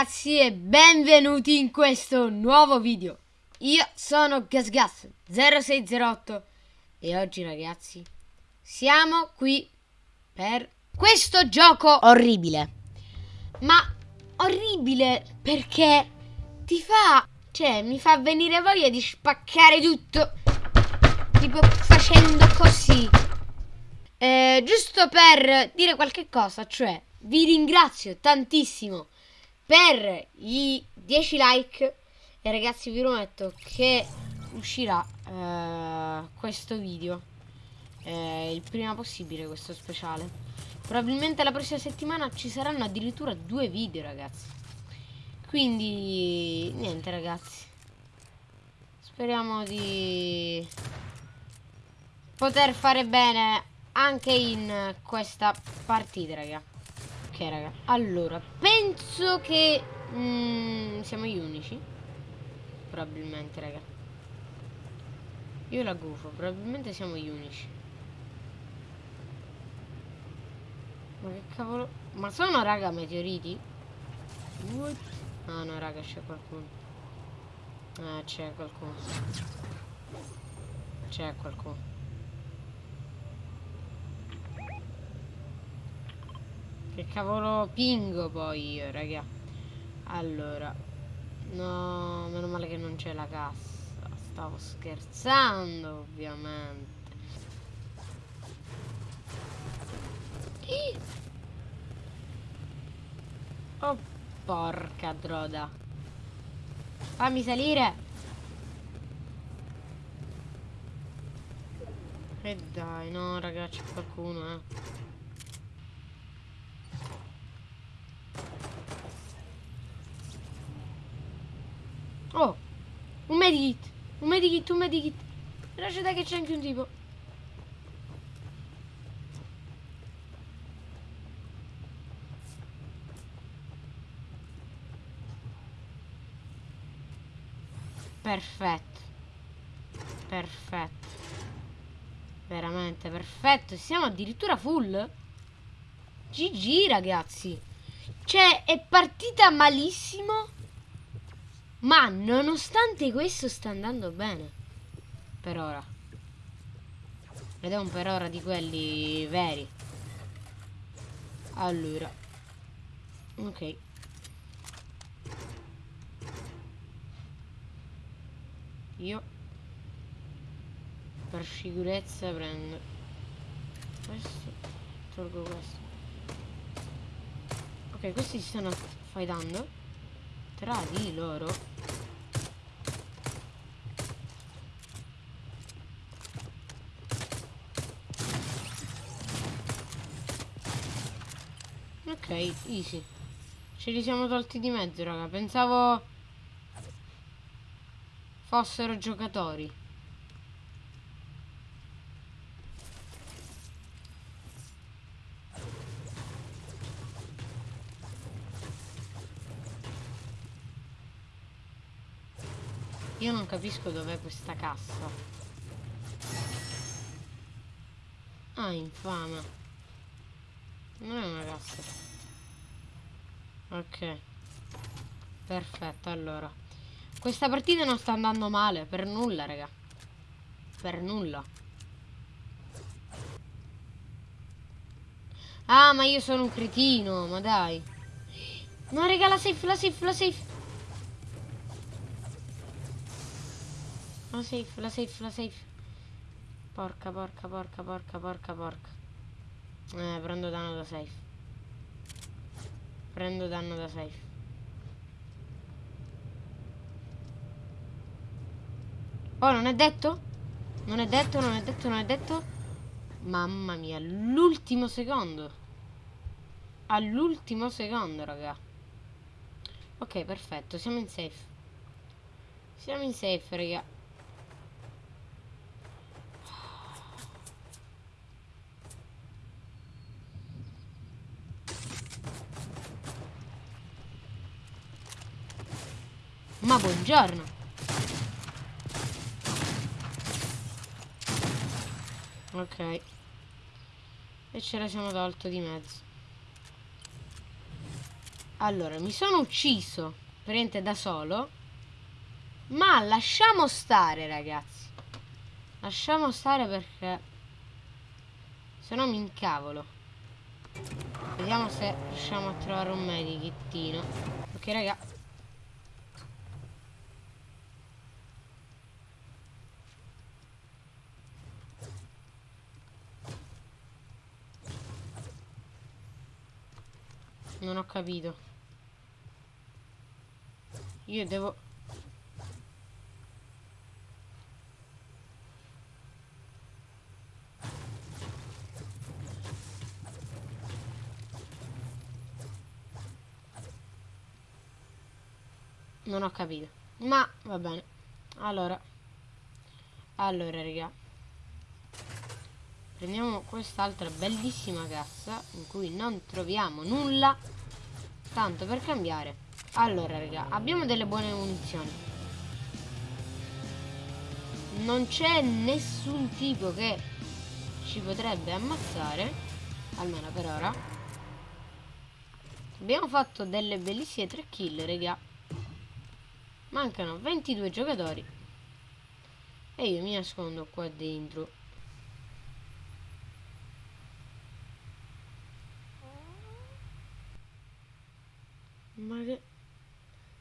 ragazzi e benvenuti in questo nuovo video. Io sono GasGas0608 E oggi ragazzi siamo qui per questo gioco orribile. Ma orribile perché ti fa, cioè mi fa venire voglia di spaccare tutto Tipo facendo così. Eh, Giusto per dire qualche cosa, cioè vi ringrazio tantissimo per i 10 like. E ragazzi vi prometto che uscirà eh, questo video eh, il prima possibile questo speciale. Probabilmente la prossima settimana ci saranno addirittura due video ragazzi. Quindi niente ragazzi. Speriamo di poter fare bene anche in questa partita raga. Allora, penso che mm, siamo gli unici. Probabilmente, raga. Io la gufo, probabilmente siamo gli unici. Ma che cavolo? Ma sono, raga, meteoriti? What? Ah no, raga, c'è qualcuno. Ah, c'è qualcuno. C'è qualcuno. Che cavolo pingo poi io, raga. Allora. No, meno male che non c'è la cassa. Stavo scherzando, ovviamente. Oh, porca droda. Fammi salire. E dai, no, raga, c'è qualcuno, eh. Oh, un medikit. Un medikit, un medikit. Lasciate che c'è anche un tipo. Perfetto. Perfetto. Veramente perfetto. Siamo addirittura full. GG ragazzi. Cioè, è partita malissimo. Ma nonostante questo sta andando bene. Per ora. Ed è un per ora di quelli veri. Allora. Ok. Io per sicurezza prendo questo, tolgo questo. Ok, questi si stanno fightando tra di loro. Ok easy. Ce li siamo tolti di mezzo raga. Pensavo fossero giocatori Io non capisco dov'è questa cassa. Ah, infame. Non è una cassa. Ok. Perfetto, allora. Questa partita non sta andando male, per nulla, raga. Per nulla. Ah, ma io sono un cretino, ma dai. No, raga, la safe, la safe, la safe. La safe, la safe, la safe. Porca, porca, porca, porca, porca, porca. Eh, prendo danno da safe. Prendo danno da safe. Oh, non è detto? Non è detto, non è detto, non è detto. Mamma mia, l'ultimo secondo. All'ultimo secondo, raga. Ok, perfetto, siamo in safe. Siamo in safe, raga. Ma buongiorno. Ok. E ce la siamo tolto di mezzo. Allora, mi sono ucciso, praticamente da solo. Ma lasciamo stare, ragazzi. Lasciamo stare perché... Se no mi incavolo. Vediamo se riusciamo a trovare un medichettino. Ok, raga. Non ho capito. Io devo... Non ho capito. Ma va bene. Allora. Allora, raga. Prendiamo quest'altra bellissima cassa in cui non troviamo nulla. Tanto per cambiare. Allora, raga, abbiamo delle buone munizioni. Non c'è nessun tipo che ci potrebbe ammazzare. Almeno per ora. Abbiamo fatto delle bellissime 3 kill, raga. Mancano 22 giocatori. E io mi nascondo qua dentro. Ma che...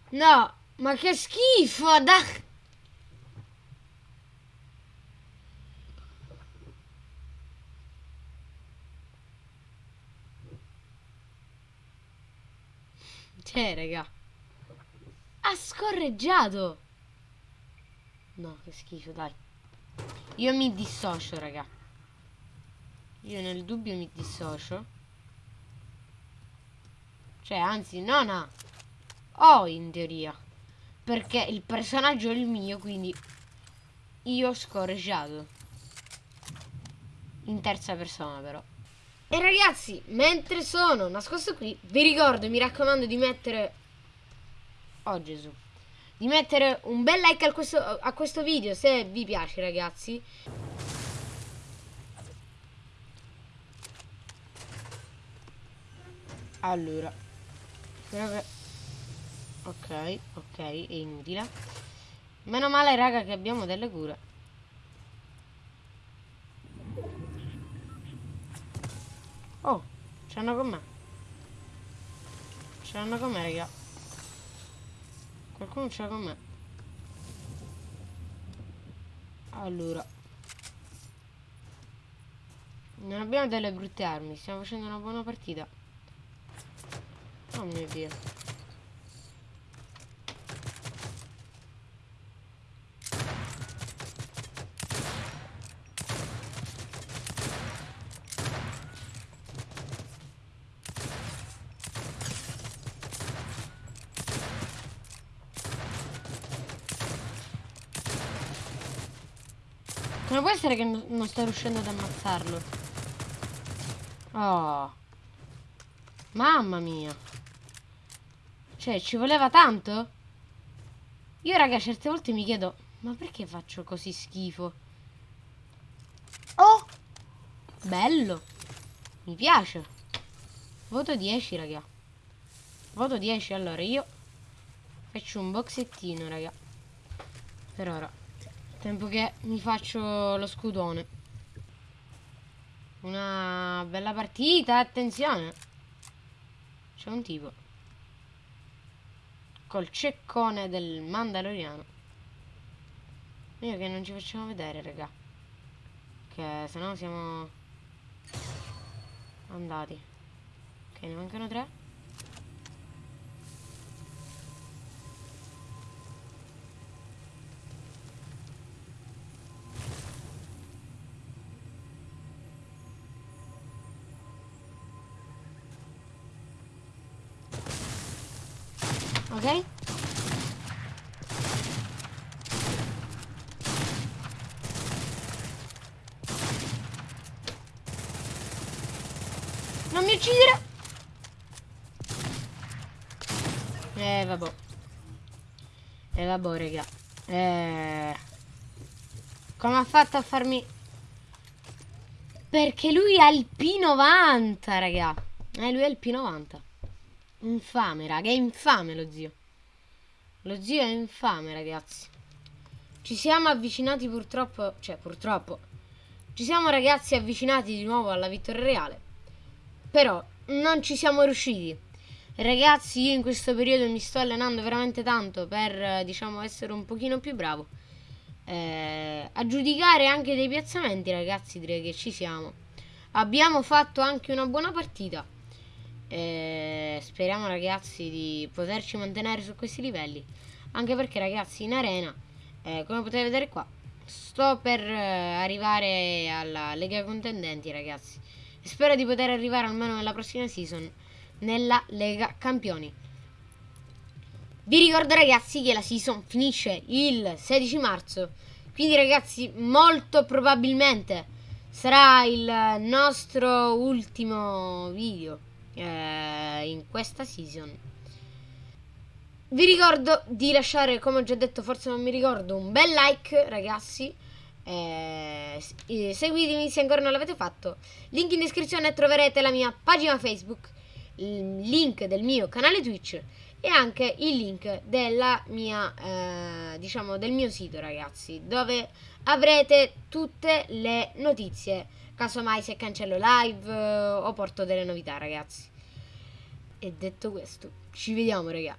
No, ma che schifo, dai! Cioè, raga. Ha scorreggiato. No, che schifo, dai. Io mi dissocio, raga. Io nel dubbio mi dissocio. Cioè, anzi, non ha. Ho in teoria. Perché il personaggio è il mio, quindi io ho scorreggiato. In terza persona, però. E ragazzi, mentre sono nascosto qui, vi ricordo, mi raccomando di mettere... Oh Gesù. Di mettere un bel like a questo, a questo video se vi piace, ragazzi. Allora. Ok, ok, è inutile. Meno male, raga, che abbiamo delle cure. Oh, c'hanno con me. C'hanno con me, raga. Qualcuno c'ha con me. Allora. Non abbiamo delle brutte armi, stiamo facendo una buona partita. Oh mio dio. Come può essere che non sto riuscendo ad ammazzarlo? Oh. Mamma mia. Cioè, ci voleva tanto? Io, raga, certe volte mi chiedo, ma perché faccio così schifo? Oh! Bello! Mi piace. Voto 10, raga. Voto 10, allora io faccio un boxettino, raga. Per ora. Tempo che mi faccio lo scudone. Una bella partita, attenzione. C'è un tipo col ceccone del Mandaloriano. Io che non ci facciamo vedere, raga. Che se no siamo andati. Ok, ne mancano tre. Ok? Non mi uccidere! Eh, vabbè. Eh, vabbè, raga. Eh... Come ha fatto a farmi... Perché lui ha il P90, raga. Eh, lui ha il P90. Infame, raga, è infame lo zio. Lo zio è infame, ragazzi. Ci siamo avvicinati purtroppo, cioè purtroppo, ci siamo ragazzi avvicinati di nuovo alla vittoria reale. Però non ci siamo riusciti. Ragazzi, io in questo periodo mi sto allenando veramente tanto per, diciamo, essere un pochino più bravo. Eh, a giudicare anche dei piazzamenti, ragazzi, direi che ci siamo. Abbiamo fatto anche una buona partita. Speriamo, ragazzi, di poterci mantenere su questi livelli. Anche perché, ragazzi, in arena, eh, come potete vedere qua, sto per eh, arrivare alla Lega Contendenti, ragazzi. Spero di poter arrivare almeno nella prossima season nella Lega Campioni. Vi ricordo ragazzi che la season finisce il 16 marzo, quindi ragazzi molto probabilmente sarà il nostro ultimo video eh, in questa season. Vi ricordo di lasciare, come ho già detto, forse non mi ricordo, un bel like ragazzi. Eh, seguitemi se ancora non l'avete fatto. Link in descrizione troverete la mia pagina Facebook il link del mio canale Twitch e anche il link della mia, eh, diciamo, del mio sito, ragazzi, dove avrete tutte le notizie, casomai se cancello live eh, o porto delle novità, ragazzi. E detto questo, ci vediamo, raga.